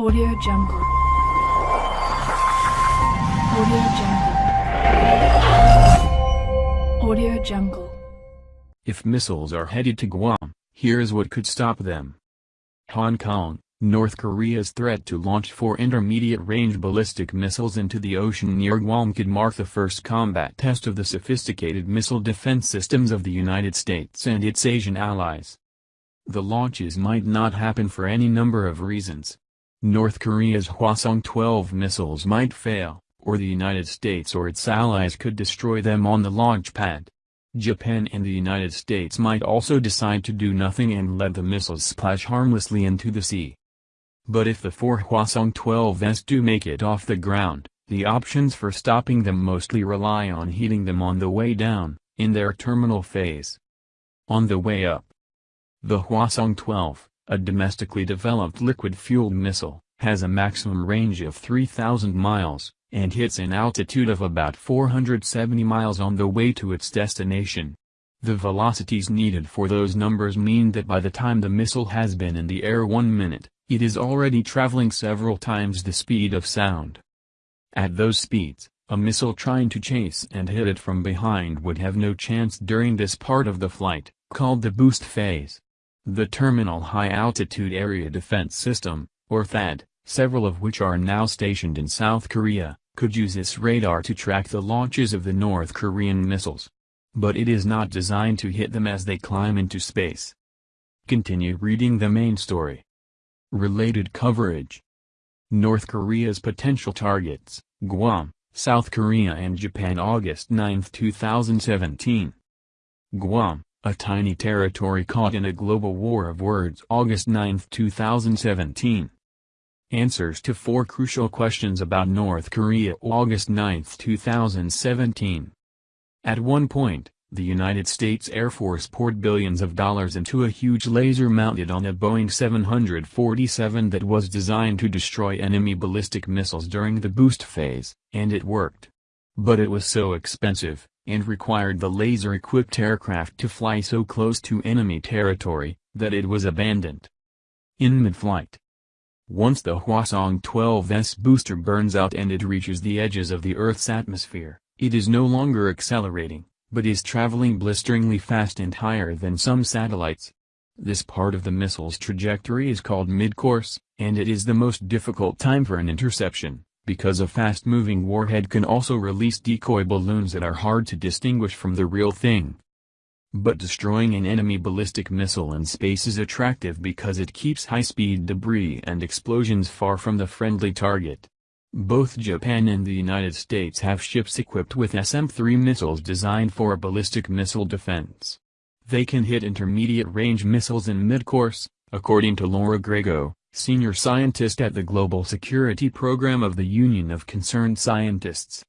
Audio Jungle. Audio Jungle. Audio Jungle. If missiles are headed to Guam, here's what could stop them. Hong Kong, North Korea's threat to launch four intermediate-range ballistic missiles into the ocean near Guam could mark the first combat test of the sophisticated missile defense systems of the United States and its Asian allies. The launches might not happen for any number of reasons. North Korea's Hwasong-12 missiles might fail, or the United States or its allies could destroy them on the launch pad. Japan and the United States might also decide to do nothing and let the missiles splash harmlessly into the sea. But if the four Hwasong-12s do make it off the ground, the options for stopping them mostly rely on heating them on the way down, in their terminal phase. On the way up, the Hwasong-12, a domestically developed liquid-fueled missile, has a maximum range of 3,000 miles, and hits an altitude of about 470 miles on the way to its destination. The velocities needed for those numbers mean that by the time the missile has been in the air one minute, it is already traveling several times the speed of sound. At those speeds, a missile trying to chase and hit it from behind would have no chance during this part of the flight, called the boost phase. The Terminal High Altitude Area Defense System, or THAAD, several of which are now stationed in South Korea, could use its radar to track the launches of the North Korean missiles. But it is not designed to hit them as they climb into space. Continue reading the main story. Related coverage North Korea's potential targets, Guam, South Korea and Japan August 9, 2017. Guam, a tiny territory caught in a global war of words August 9, 2017. Answers to four crucial questions about North Korea August 9, 2017. At one point, the United States Air Force poured billions of dollars into a huge laser mounted on a Boeing 747 that was designed to destroy enemy ballistic missiles during the boost phase, and it worked. But it was so expensive, and required the laser-equipped aircraft to fly so close to enemy territory, that it was abandoned. In mid-flight, once the Hwasong-12's booster burns out and it reaches the edges of the Earth's atmosphere, it is no longer accelerating, but is traveling blisteringly fast and higher than some satellites. This part of the missile's trajectory is called mid-course, and it is the most difficult time for an interception because a fast-moving warhead can also release decoy balloons that are hard to distinguish from the real thing. But destroying an enemy ballistic missile in space is attractive because it keeps high-speed debris and explosions far from the friendly target. Both Japan and the United States have ships equipped with SM-3 missiles designed for ballistic missile defense. They can hit intermediate-range missiles in mid-course, according to Laura Grego, senior scientist at the Global Security Program of the Union of Concerned Scientists.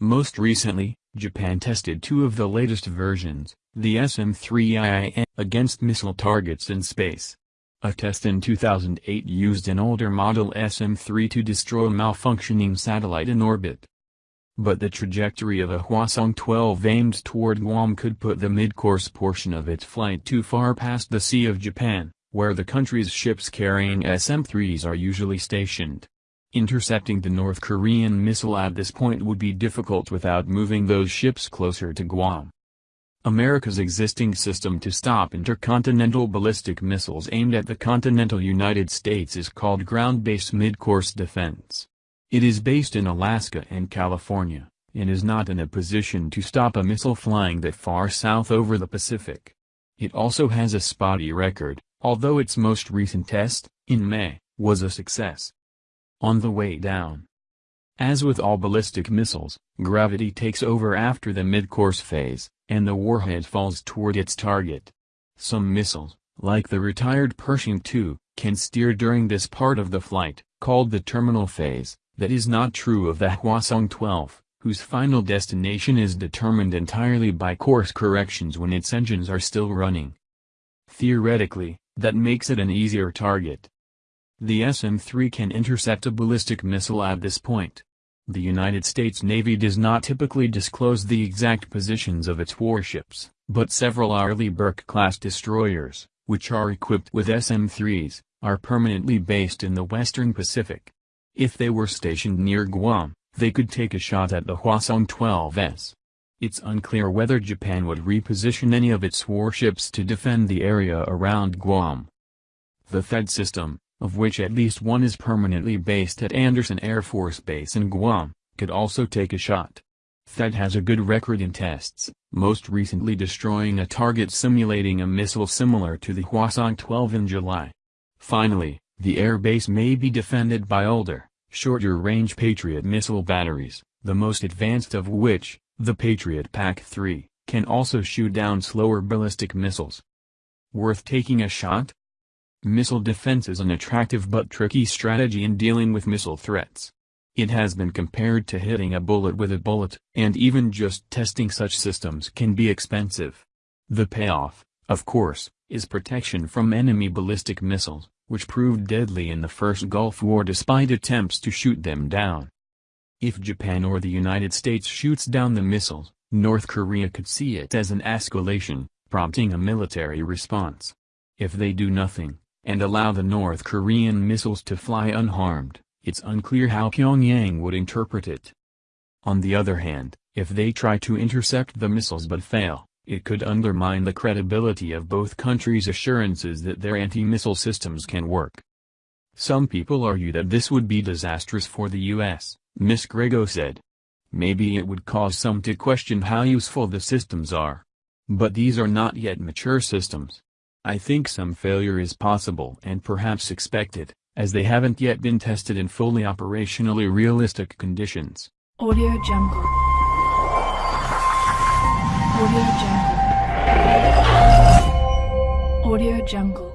Most recently, Japan tested two of the latest versions, the SM-3IIN, against missile targets in space. A test in 2008 used an older model SM-3 to destroy a malfunctioning satellite in orbit. But the trajectory of a Hwasong-12 aimed toward Guam could put the mid-course portion of its flight too far past the Sea of Japan where the country's ships carrying SM-3s are usually stationed. Intercepting the North Korean missile at this point would be difficult without moving those ships closer to Guam. America's existing system to stop intercontinental ballistic missiles aimed at the continental United States is called Ground-Based Mid-Course Defense. It is based in Alaska and California, and is not in a position to stop a missile flying that far south over the Pacific. It also has a spotty record, although its most recent test, in May, was a success. On the way down. As with all ballistic missiles, gravity takes over after the mid-course phase, and the warhead falls toward its target. Some missiles, like the retired Pershing II, can steer during this part of the flight, called the terminal phase, that is not true of the Hwasong-12, whose final destination is determined entirely by course corrections when its engines are still running. Theoretically, that makes it an easier target. The SM-3 can intercept a ballistic missile at this point. The United States Navy does not typically disclose the exact positions of its warships, but several Arleigh Burke-class destroyers, which are equipped with SM-3s, are permanently based in the western Pacific. If they were stationed near Guam, they could take a shot at the Hwasong-12s. It's unclear whether Japan would reposition any of its warships to defend the area around Guam. The THAAD system, of which at least one is permanently based at Andersen Air Force Base in Guam, could also take a shot. THAAD has a good record in tests, most recently destroying a target simulating a missile similar to the Hwasong-12 in July. Finally, the air base may be defended by older, shorter-range Patriot missile batteries, the most advanced of which, the Patriot PAC-3, can also shoot down slower ballistic missiles. Worth taking a shot? Missile defense is an attractive but tricky strategy in dealing with missile threats. It has been compared to hitting a bullet with a bullet, and even just testing such systems can be expensive. The payoff, of course, is protection from enemy ballistic missiles, which proved deadly in the first Gulf War despite attempts to shoot them down. If Japan or the United States shoots down the missiles, North Korea could see it as an escalation, prompting a military response. If they do nothing, and allow the North Korean missiles to fly unharmed, it's unclear how Pyongyang would interpret it. On the other hand, if they try to intercept the missiles but fail, it could undermine the credibility of both countries' assurances that their anti-missile systems can work. Some people argue that this would be disastrous for the U.S., Ms. Grego said. Maybe it would cause some to question how useful the systems are. But these are not yet mature systems. I think some failure is possible and perhaps expected, as they haven't yet been tested in fully operationally realistic conditions. Audio Jungle. Audio Jungle. Audio Jungle.